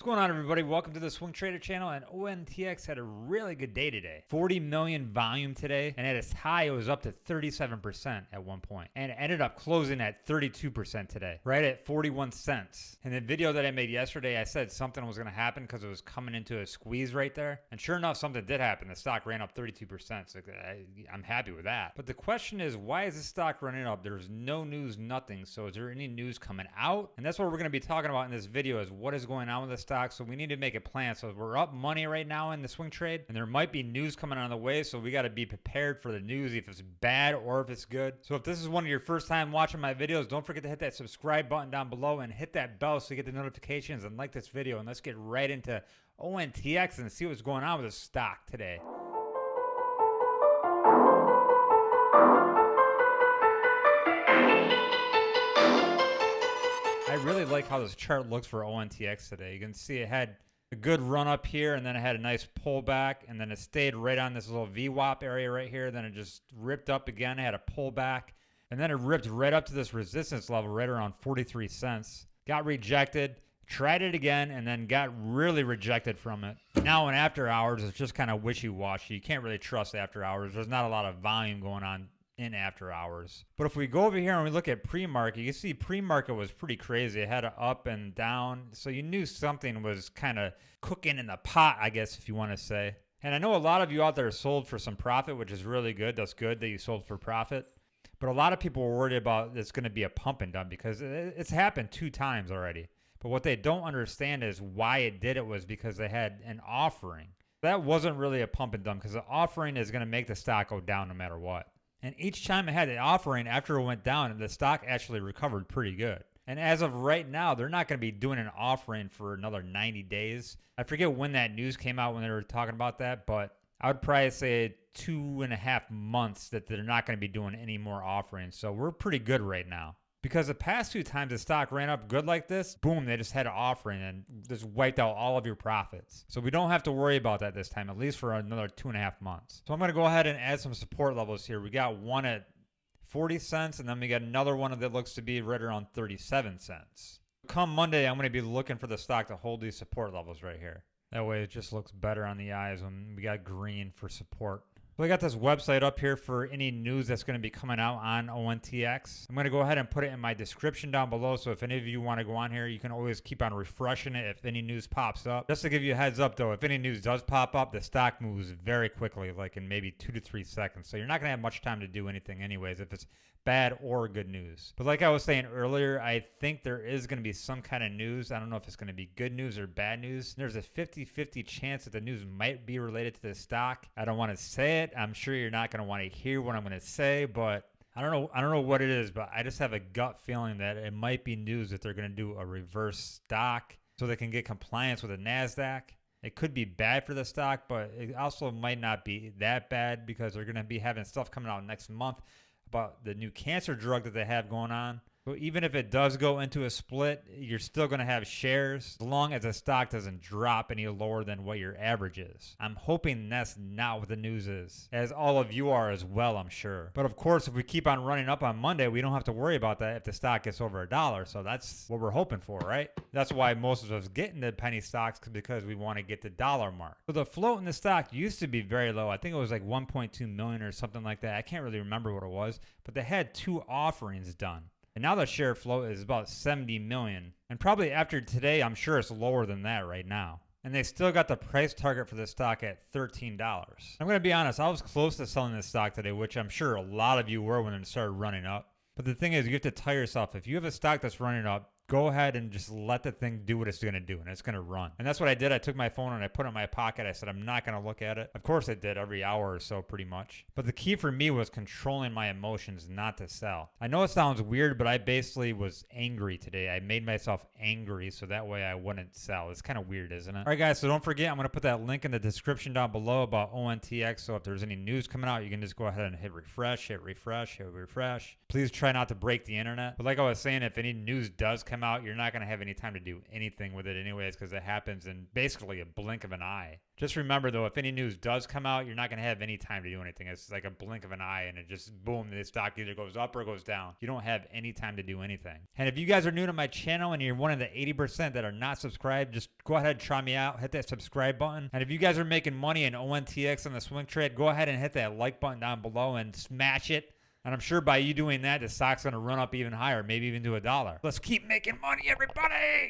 What's going on, everybody? Welcome to the Swing Trader channel. And ONTX had a really good day today. 40 million volume today, and at its high, it was up to 37% at one point, and it ended up closing at 32% today, right at 41 cents. In the video that I made yesterday, I said something was going to happen because it was coming into a squeeze right there, and sure enough, something did happen. The stock ran up 32%. So I, I'm happy with that. But the question is, why is the stock running up? There's no news, nothing. So is there any news coming out? And that's what we're going to be talking about in this video: is what is going on with this stock. So we need to make a plan. So we're up money right now in the swing trade, and there might be news coming on the way. So we got to be prepared for the news if it's bad or if it's good. So if this is one of your first time watching my videos, don't forget to hit that subscribe button down below and hit that bell so you get the notifications and like this video. And let's get right into ONTX and see what's going on with the stock today. Really like how this chart looks for ONTX today. You can see it had a good run up here and then it had a nice pullback and then it stayed right on this little VWAP area right here. Then it just ripped up again, it had a pullback and then it ripped right up to this resistance level right around 43 cents. Got rejected, tried it again and then got really rejected from it. Now in after hours, it's just kind of wishy-washy. You can't really trust after hours. There's not a lot of volume going on in after hours. But if we go over here and we look at pre-market, you see pre-market was pretty crazy. It had an up and down. So you knew something was kind of cooking in the pot, I guess, if you want to say. And I know a lot of you out there sold for some profit, which is really good. That's good that you sold for profit. But a lot of people were worried about it's going to be a pump and dump because it's happened two times already. But what they don't understand is why it did it was because they had an offering. That wasn't really a pump and dump because the offering is going to make the stock go down no matter what. And each time it had an offering after it went down, the stock actually recovered pretty good. And as of right now, they're not going to be doing an offering for another 90 days. I forget when that news came out when they were talking about that, but I would probably say two and a half months that they're not going to be doing any more offerings. So we're pretty good right now. Because the past two times the stock ran up good like this, boom, they just had an offering and just wiped out all of your profits. So we don't have to worry about that this time, at least for another two and a half months. So I'm going to go ahead and add some support levels here. We got one at 40 cents, and then we got another one that looks to be right around 37 cents. Come Monday, I'm going to be looking for the stock to hold these support levels right here. That way it just looks better on the eyes when we got green for support. So I got this website up here for any news that's going to be coming out on ONTX. I'm going to go ahead and put it in my description down below. So if any of you want to go on here, you can always keep on refreshing it if any news pops up. Just to give you a heads up though, if any news does pop up, the stock moves very quickly, like in maybe two to three seconds. So you're not going to have much time to do anything anyways if it's bad or good news. But like I was saying earlier, I think there is going to be some kind of news. I don't know if it's going to be good news or bad news. There's a 50 50 chance that the news might be related to the stock. I don't want to say it. I'm sure you're not going to want to hear what I'm going to say, but. I don't know. I don't know what it is, but I just have a gut feeling that it might be news that they're going to do a reverse stock so they can get compliance with the Nasdaq. It could be bad for the stock, but it also might not be that bad because they're going to be having stuff coming out next month about the new cancer drug that they have going on. So even if it does go into a split, you're still going to have shares as long as the stock doesn't drop any lower than what your average is. I'm hoping that's not what the news is, as all of you are as well, I'm sure. But of course, if we keep on running up on Monday, we don't have to worry about that if the stock gets over a dollar. So that's what we're hoping for, right? That's why most of us get into penny stocks because we want to get the dollar mark. So the float in the stock used to be very low. I think it was like 1.2 million or something like that. I can't really remember what it was, but they had two offerings done. And now the share float is about 70 million. And probably after today, I'm sure it's lower than that right now. And they still got the price target for the stock at $13. I'm going to be honest, I was close to selling this stock today, which I'm sure a lot of you were when it started running up. But the thing is, you have to tell yourself if you have a stock that's running up, go ahead and just let the thing do what it's going to do and it's going to run. And that's what I did. I took my phone and I put it in my pocket. I said, I'm not going to look at it. Of course, I did every hour or so, pretty much. But the key for me was controlling my emotions not to sell. I know it sounds weird, but I basically was angry today. I made myself angry so that way I wouldn't sell. It's kind of weird, isn't it? All right, guys, so don't forget, I'm going to put that link in the description down below about ONTX. So if there's any news coming out, you can just go ahead and hit refresh, hit refresh, hit refresh. Please try not to break the internet. But like I was saying, if any news does come out, you're not going to have any time to do anything with it, anyways, because it happens in basically a blink of an eye. Just remember, though, if any news does come out, you're not going to have any time to do anything. It's like a blink of an eye, and it just boom, the stock either goes up or goes down. You don't have any time to do anything. And if you guys are new to my channel and you're one of the 80% that are not subscribed, just go ahead and try me out. Hit that subscribe button. And if you guys are making money in ONTX on the swing trade, go ahead and hit that like button down below and smash it. And I'm sure by you doing that, the stock's going to run up even higher, maybe even to a dollar. Let's keep making money, everybody.